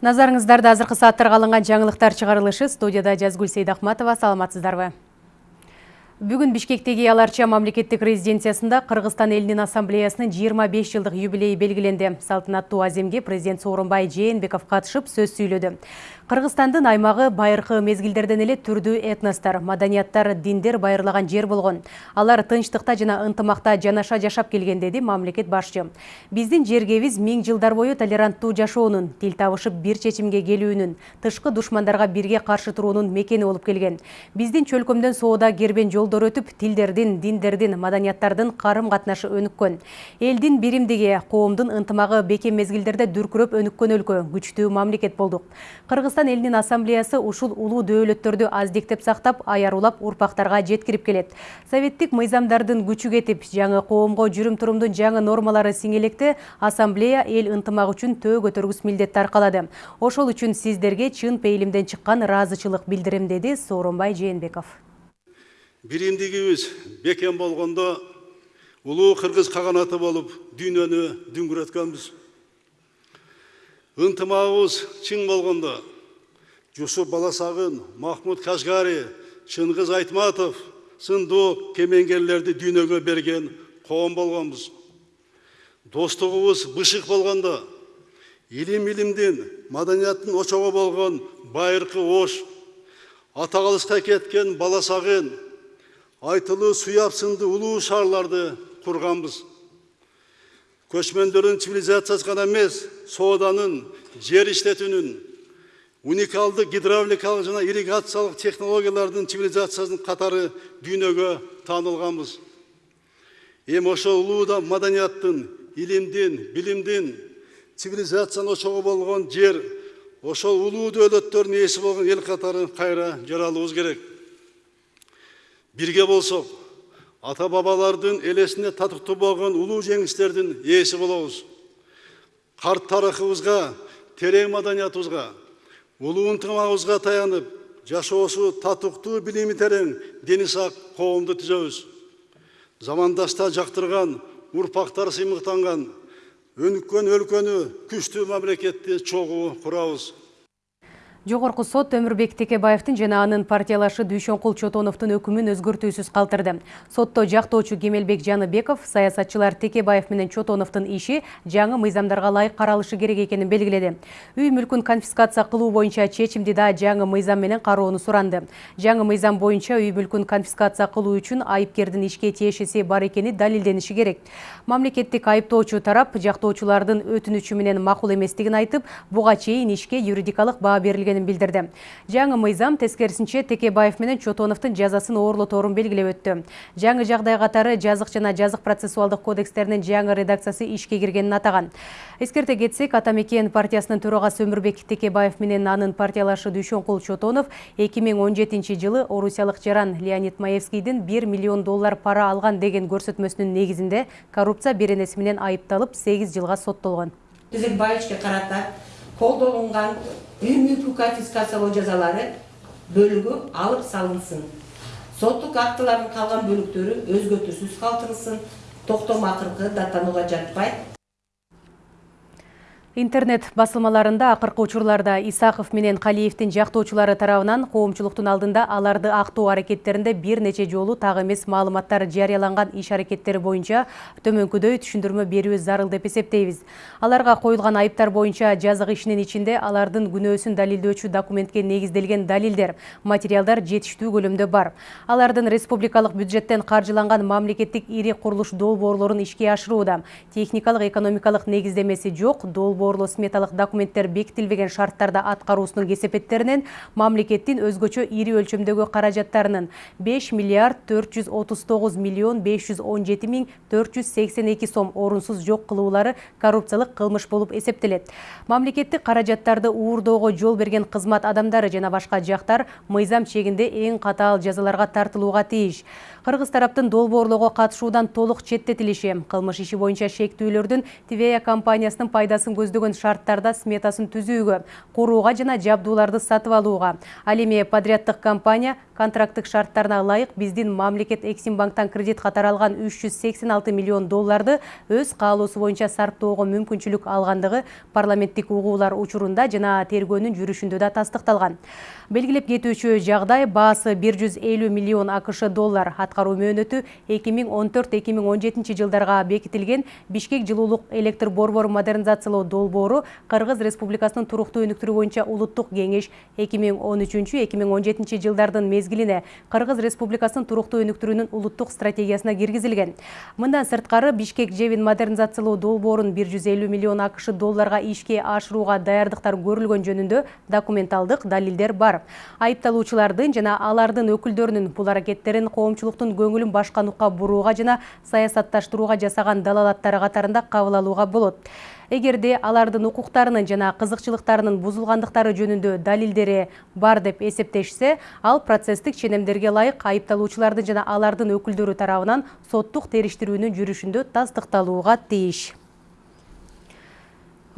Назарыңыздарда азыркы сааттарга алынган жаңылыктар чыгарылышы студияда Жазгүл Сейдахматова саламатсыздарбы. Бүгін Бишкектеги Аларча мамлекеттик резиденциясында Кыргызстан элинин ассамблеясынын 25 жылдык юбилейи белгиленди. Салтанаттуу аземге президент Сооронбай Жээнбеков катышып сөз сүйлөдү. Кыргызстандын аймагы байыркы мезгилдерден эле түрдүү этностор, маданияттар, диндер байырлаган жер болгон. Алар тынчтыкта жана ынтымакта жанаша жашап келген деди мамлекет башчы. Биздин жергебиз миң жылдар бою толеранттуу жашоонун, тил табышып бир чечимге келүүнүн, тышкы душмандарга бирге каршы туруунун мекени болуп келген. Биздин чөлкөмдөн соода кербен өтүп, тилдердин, диндердин, маданияттардын карым катнашы өнүккөн. Элдин биримдиги, коомдун ынтымагы бекем мезгилдерде дүркүрөп өнүккөн өлкө, күчтүү мамлекет болдук. Кыргызстан элинин ассамблеясы ушул улуу дөөлөттөрдү аздектеп сактап, аярулап урпактарга жеткирип келет. Советтик мыйзамдардын күчү кетип, жаңы коомго жүрүм-турумдун жаңы нормалары сиңелекте ассамблея эл ынтымагы үчүн төө көтөргүс милдетти аркалады. Ошол үчүн сиздерге чын пейилимден чыккан ыраазычылык билдирем деди Сооронбай Жээнбеков. Биримдигибиз бекем болгондо улуу кыргыз каганаты болуп дүйнөнү дүңгүрөткөнбүз. Ынтымагыбыз чың болгондо Жусуп Баласағын, Махмуд Қашғари, Шыңғыз Айтматов сынды кемеңгерлерді дүйнөгө берген қоғам болғанбыз. Достығыбыз бышық болғанда, илим илимдин, маданияттын очоғы болған байырқы ош, атағалысқа кеткен Баласағын, айтылы суяп сынды улуу шарларды құрғанбыз. Көчмөндөрдүн цивилизациясы гана эмес, сооданын, жер иштетүүнүн, уникалды гидравликалық жана ирригациялық технологиялардың цивилизациясының қатары дүйнөгө таанылганбыз эми ошол улуу маданияттын илимдин билимдин цивилизациянын ошогу болгон жер ошол улуу дөөлөттөрдүн ээси болгон эл катары кайра жаралыбыз керек бирге болсок ата бабалардын элесине татыктуу болгон улуу жеңиштердин ээси болобуз карт тарыхыбызга терең маданиятыбызга улуу ынтымагыбызга таянып жашоосу татыктуу билими терең дени сак коомду түзөбүз замандашта жактырган урпактар сыймыктанган өнүккөн өлкөнү күчтүү мамлекетти чогуу курабыз Жогорку сот Өмүрбек Текебаевдин жана анын партиялашы Дүйшөнкул Чотоновдун өкүмүн өзгөртүүсүз калтырды. Сотто жактоочу Кемелбек Жаныбеков саясатчылар Текебаев менен Чотоновдун иши жаңы мыйзамдарга ылайык каралышы керек экенин белгиледи. Үй мүлкүн конфискация кылуу боюнча чечимди да жаңы мыйзам менен кароону суранды. Жаңы мыйзам боюнча үй мүлкүн конфискация кылуу үчүн айыпкердин ишке тиешеси бар экени далилдениши керек. Мамлекеттик айыптоочу тарап жактоочулардын өтүнүчү менен макул эместигин айтып, буга чейин ишке юридикалык баа берилген келгенин билдирди жаңы мыйзам тескерисинче текебаев менен чотоновдун жазасын оорлоторун белгилеп өттү жаңы жагдай катары жазык жана жазык процессуалдык кодекстеринин жаңы редакциясы ишке киргенин атаган эскерте кетсек ата мекен партиясынын өмүрбек текебаев менен анын партиялашы дүйшөнкул чотонов эки миң он жетинчи жылы орусиялык жаран леонид маевскийдин бир миллион доллар пара алган деген көрсөтмөсүнүн негизинде коррупция беренеси менен айыпталып сегиз жылга соттолгон Тезекбаевичке карата колдонулган үй мүлкү конфискациялоо жазалары бөлүгү алып салынсын соттук актылардын калган бөлүктөрү өзгөртүүсүз калтырылсын токтом акыркы даттанууга жатпайт Интернет басылмаларында акыркы учурларда Исаков менен Калиевдин жактоочулары тарабынан коомчулуктун алдында аларды актоо аракеттеринде бир нече жолу так эмес маалыматтар жарыяланган иш аракеттери боюнча төмөнкүдөй түшүндүрмө берүү зарыл деп эсептейбиз. Аларга коюлган айыптар боюнча жазык ишинин ичинде алардын күнөөсүн далилдөөчү документке негизделген далилдер, материалдар жетиштүү көлөмдө бар. Алардын республикалык бюджеттен каржыланган мамлекеттик ири курулуш долбоорлорун ишке ашырууда техникалык экономикалык негиздемеси жок долбоор борбоорлуу сметалык документтер бекитилбеген шарттарда аткаруусунун кесепеттеринен мамлекеттин өзгөчө ири өлчөмдөгү каражаттарынын беш миллиард төрт жүз отуз тогуз миллион беш жүз он жети миң төрт жүз сексен эки сом орунсуз жок кылуулары коррупциялык кылмыш болуп эсептелет. Мамлекеттик каражаттарды уурдоого жол берген кызмат адамдары жана башка жактар мыйзам чегинде эң катаал жазаларга тартылууга тийиш кыргыз тараптын долбоорлоого катышуудан толук четтетилиши кылмыш иши боюнча шектүүлөрдүн твея компаниясынын пайдасын көз көздөгөн шарттарда сметасын түзүүгө курууга жана жабдууларды сатып алууга ал эми подряддык компания контракттык шарттарына ылайык биздин мамлекет эксимбанктан кредит катары алган үч жүз сексен алты миллион долларды өз каалоосу боюнча сарптоого мүмкүнчүлүк алгандыгы парламенттик угуулар учурунда жана тергөөнүн жүрүшүндө да тастыкталган. Белгилеп кетүүчү жагдай баасы бир жүз элүү миллион акш доллар. Аткаруу мөөнөтү эки миң он төрт эки миң он жетинчи жылдарга бекитилген бишкек жылуулук электр борбору модернизациялоо долбоору кыргыз республикасынын туруктуу өнүктүрүү боюнча улуттук кеңеш эки миң он үчүнчү эки миң он жетинчи жылдардын мезгилине кыргыз республикасынын туруктуу өнүктүрүүнүн улуттук стратегиясына киргизилген. Мындан сырткары бишкек жебин модернизациялоо долбоорун бир жүз элүү миллион акш долларга ишке ашырууга даярдыктар көрүлгөн жөнүндө документалдык далилдер бар. Айыпталуучулардын жана алардын өкүлдөрүнүн бул аракеттерин коомчулуктун көңүлүн башка нукка бурууга жана саясатташтырууга жасаган далалаттары катарында кабыл алууга болот эгерде алардын укуктарынын жана кызыкчылыктарынын бузулгандыктары жөнүндө далилдери бар деп эсептешсе ал процесстик ченемдерге ылайык айыпталуучулардын жана алардын өкүлдөрү тарабынан соттук териштирүүнүн жүрүшүндө тастыкталууга тийиш.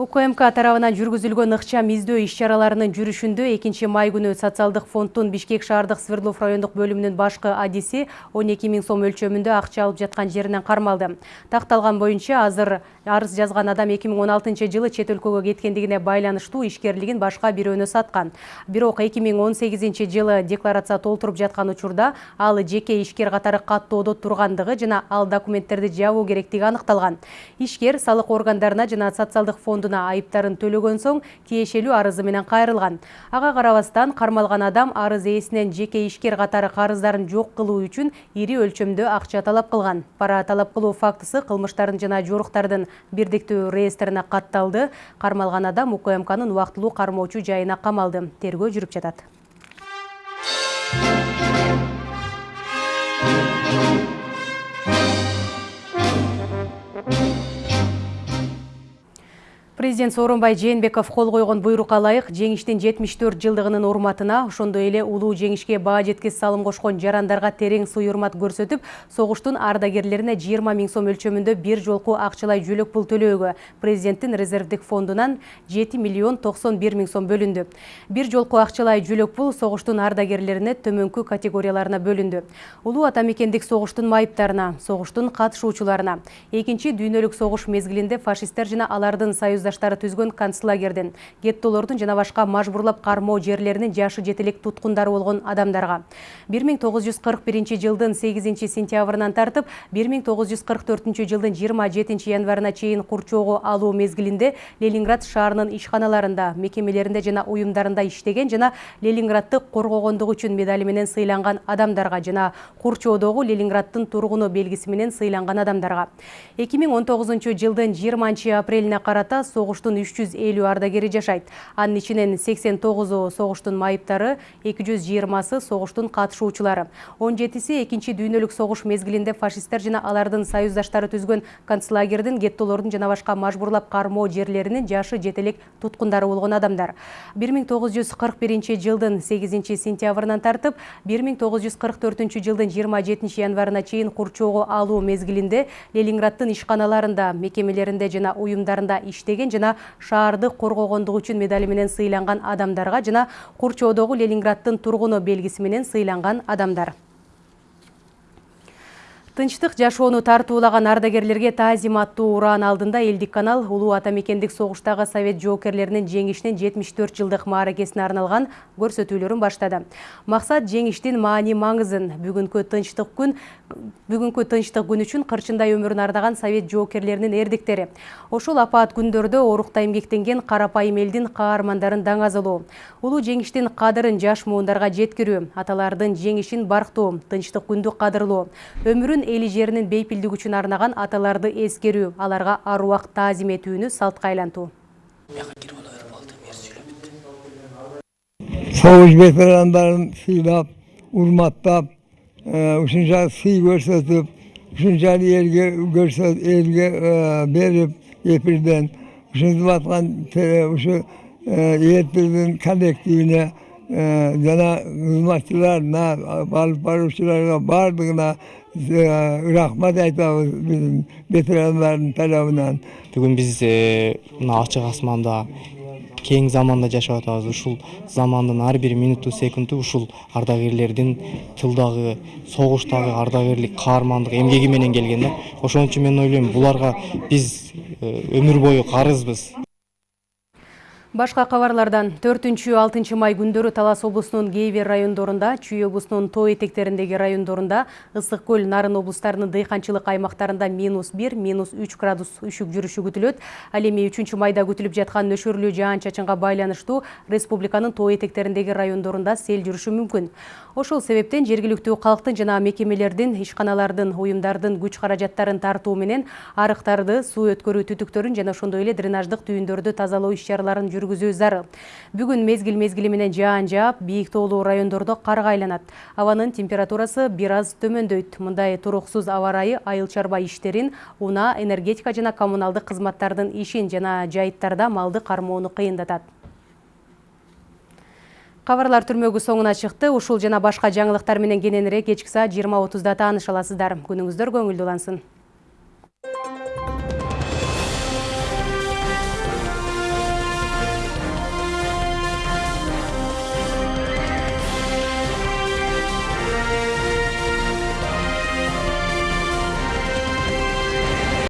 Укмк тарабынан жүргүзүлгөн ыкчам издөө иш чараларынын жүрүшүндө экинчи май күнү социалдык фонддун бишкек шаардык свердлов райондук бөлүмүнүн башкы адиси он эки миң сом өлчөмүндө акча алып жаткан жеринен кармалды. Такталган боюнча азыр арыз жазган адам эки миң он алтынчы жылы чет өлкөгө кеткендигине байланыштуу ишкерлигин башка бирөөнө саткан бирок эки миң он сегизинчи жылы декларация толтуруп жаткан учурда ал жеке ишкер катары каттоодо тургандыгы жана ал документтерди жабуу керектиги аныкталган. Ишкер салык органдарына жана социалдык фондуна айыптарын төлөгөн соң тиешелүү арызы менен кайрылган. Ага карабастан кармалган адам арыз ээсинен жеке ишкер катары карыздарын жок кылуу үчүн ири өлчөмдө акча талап кылган. Пара талап кылуу фактысы кылмыштардын жана жоруктардын бирдиктүү реестрине катталды. Кармалган адам укмкнын убактылуу кармоочу жайына камалды тергөө жүрүп жатат президент сооронбай жээнбеков кол койгон буйрукка ылайык жеңиштин жетимиш төрт жылдыгынын урматына ошондой эле улуу жеңишке баа жеткис салым кошкон жарандарга терең сый урмат көрсөтүп согуштун ардагерлерине жыйырма миң сом өлчөмүндө бир жолку акчалай жөлөк пул төлөөгө. Президенттин резервдик фондунан жети миллион токсон бир миң сом бөлүндү. Бир жолку акчалай жөлөк пул согуштун ардагерлерине төмөнкү категорияларына бөлүндү. Улуу ата мекендик согуштун майыптарына согуштун катышуучуларына экинчи дүйнөлүк согуш мезгилинде фашисттер жана алардын түзгөн концлагердин геттолордун жана башка мажбурлап кармоо жерлеринин жашы жетелек туткундары болгон адамдарга. Бир миң тогуз жүз кырк биринчи жылдын сегизинчи сентябрынан тартып бир миң тогуз жүз кырк төртүнчү жылдын жыйырма жетинчи январына чейин курчоого алуу мезгилинде ленинград шаарынын ишканаларында мекемелеринде жана уюмдарында иштеген жана ленинградды коргогондугу үчүн медали менен сыйланган адамдарга жана курчоодогу ленинграддын тургуну белгиси менен сыйланган адамдарга. Эки миң он тогузунчу жылдын жыйырманчы апрелине карата согуштун үч жүз элүү ардагери жашайт анын ичинен сексен тогузу согуштун майыптары эки жүз жыйырмасы согуштун катышуучулары он жетиси экинчи дүйнөлүк согуш мезгилинде фашисттер жана алардын союздаштары түзгөн концлагердин геттолордун жана башка мажбурлап кармоо жерлеринин жашы жетелек туткундары болгон адамдар. бир миң тогуз жүз кырк биринчи жылдын сегизинчи сентябрынан тартып бир миң тогуз жүз кырк төртүнчү жылдын жыйырма жетинчи январына чейин курчоого алуу мезгилинде ленинграддын ишканаларында мекемелеринде жана уюмдарында иштеген жана шаарды коргогондугу үчүн медали менен сыйланган адамдарга жана курчоодогу ленинграддын тургуну белгиси менен сыйланган адамдар тынчтык жашоону тартуулаган ардагерлерге таазим аттуу ураан алдында элдик канал улуу ата мекендик согуштагы совет жоокерлеринин жеңишинин жетимиш төрт жылдык мааракесине арналган көрсөтүүлөрүн баштады. Максат жеңиштин маани маңызын бүгүнкү тынчтык күн бүгүнкү тынчтык күн үчүн кырчындай өмүрүн ардаган совет жоокерлеринин эрдиктери. Ошол апаат күндөрдө орукта эмгектенген карапайым элдин каармандарын даңазалоо улуу жеңиштин кадырын жаш муундарга жеткирүү аталардын жеңишин барктоо тынчтык күндү кадырлоо өмүрүн эли жеринин бейпилдиги үчүн арнаган аталарды эскерүү аларга аруак таазим этүүнү салтка айлантуу соғыс ветерандарын сыйлап урматтап ушунча сый көрсөтүп ушунча элге көрсөт элге берип эпирден ушинтип аткан ушу эпирдин коллективине жана кызматчыларына алып баруучуларга баардыгына rahmat aytабыз bizim veteranların tarafından. бүгүн биз мына ачык асманда кең заманда жашап атабыз ушул замандын ар бир минуту секунду ушул ардагерлердин тылдагы согуштагы ардагерлик каармандык эмгеги менен келген да ошон үчүн мен ойлойм буларга биз өмүр бою карызбыз Башка кабарлардан 4-6 май күндөрү Талас облусунун кээ бир райондорунда, Чүй облусунун тоо этектериндеги райондорунда, Ысык көл, Нарын облустарынын дыйканчылык аймактарында минус 1, минус 3 градус үшүк жүрүшү күтүлөт. Ал эми 3 майда күтүлүп жаткан нөшөрлүү жаан чачынга байланыштуу республиканын тоо этектериндеги райондорунда сел жүрүшү мүмкүн. Ошол себептен жергиликтүү калктын жана мекемелердин, ишканалардын, уюмдардын күч каражаттарын тартуу менен арыктарды, суу өткөрүү түтүктөрүн жана ошондой эле дренаждык түйүндөрдү тазалоо иш чараларын жүргүзүү зарыл. Бүгүн мезгил мезгили менен жаан жаап, бийик тоолуу райондордо карга айланат. Абанын температурасы бир аз төмөндөйт. Мындай туруксуз аба ырайы айыл чарба иштерин, унаа, энергетика жана коммуналдык кызматтардын ишин жана жайыттарда малды кармоону кыйындатат. Кабарлар түрмөгү соңуна чыкты. Ушул жана башка жаңылыктар менен кененирээк кечки саат 20:30да тааныша аласыздар. Күнүңүздөр көңүлдүү улансын.